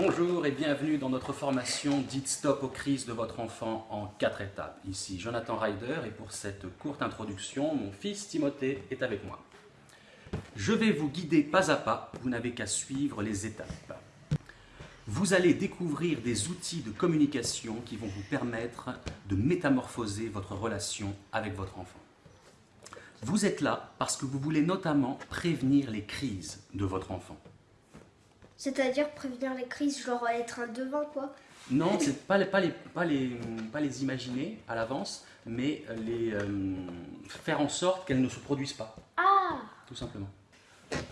Bonjour et bienvenue dans notre formation Dites stop aux crises de votre enfant en quatre étapes. Ici Jonathan Ryder et pour cette courte introduction, mon fils Timothée est avec moi. Je vais vous guider pas à pas, vous n'avez qu'à suivre les étapes. Vous allez découvrir des outils de communication qui vont vous permettre de métamorphoser votre relation avec votre enfant. Vous êtes là parce que vous voulez notamment prévenir les crises de votre enfant. C'est-à-dire prévenir les crises, genre être un devin, quoi Non, c'est pas les, pas, les, pas, les, pas les imaginer à l'avance, mais les euh, faire en sorte qu'elles ne se produisent pas. Ah Tout simplement.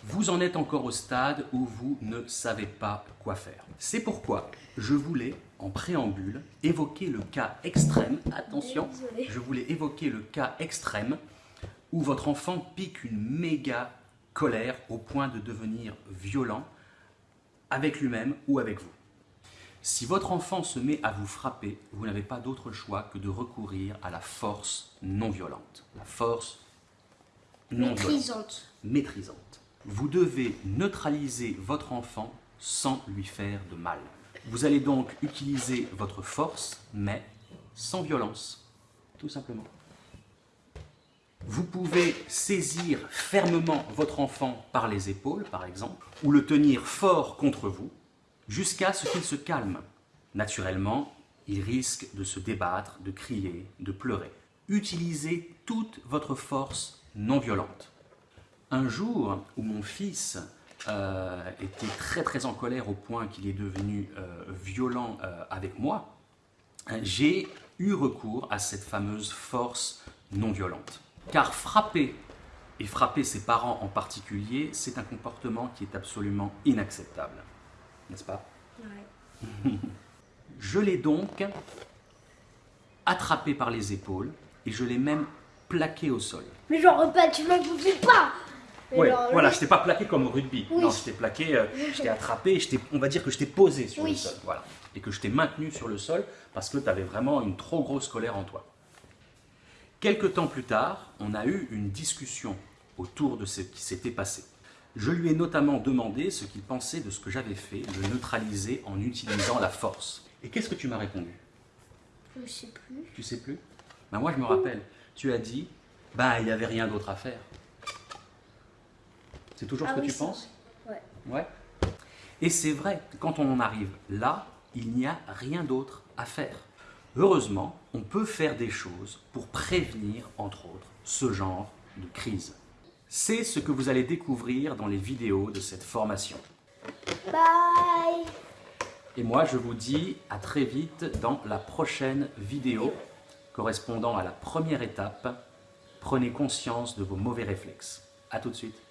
Vous en êtes encore au stade où vous ne savez pas quoi faire. C'est pourquoi je voulais, en préambule, évoquer le cas extrême, attention, je voulais évoquer le cas extrême où votre enfant pique une méga colère au point de devenir violent avec lui-même ou avec vous. Si votre enfant se met à vous frapper, vous n'avez pas d'autre choix que de recourir à la force non violente. La force non violente Maîtrisante. maîtrisante. Vous devez neutraliser votre enfant sans lui faire de mal. Vous allez donc utiliser votre force, mais sans violence, tout simplement. Vous pouvez saisir fermement votre enfant par les épaules, par exemple, ou le tenir fort contre vous, jusqu'à ce qu'il se calme. Naturellement, il risque de se débattre, de crier, de pleurer. Utilisez toute votre force non violente. Un jour où mon fils euh, était très très en colère au point qu'il est devenu euh, violent euh, avec moi, j'ai eu recours à cette fameuse force non violente. Car frapper, et frapper ses parents en particulier, c'est un comportement qui est absolument inacceptable. N'est-ce pas? Ouais. Je l'ai donc attrapé par les épaules et je l'ai même plaqué au sol. Mais genre, pas, tu m'en bouges pas Mais Ouais, genre, voilà, je t'ai pas plaqué comme au rugby. Oui. Non, je t'ai plaqué, euh, je t'ai attrapé, je on va dire que je t'ai posé sur le sol. Voilà. Et que je t'ai maintenu sur le sol parce que tu avais vraiment une trop grosse colère en toi. Quelques temps plus tard, on a eu une discussion autour de ce qui s'était passé. Je lui ai notamment demandé ce qu'il pensait de ce que j'avais fait, de neutraliser en utilisant la force. Et qu'est-ce que tu m'as répondu? Je sais plus. Tu sais plus? Ben moi je me rappelle. Tu as dit, bah il n'y avait rien d'autre à faire. C'est toujours Ah ce que oui, tu penses? Ouais. Ouais. Et c'est vrai, quand on en arrive là, il n'y a rien d'autre à faire. Heureusement, on peut faire des choses pour prévenir, entre autres, ce genre de crise. C'est ce que vous allez découvrir dans les vidéos de cette formation. Bye Et moi, je vous dis à très vite dans la prochaine vidéo correspondant à la première étape. Prenez conscience de vos mauvais réflexes. A tout de suite.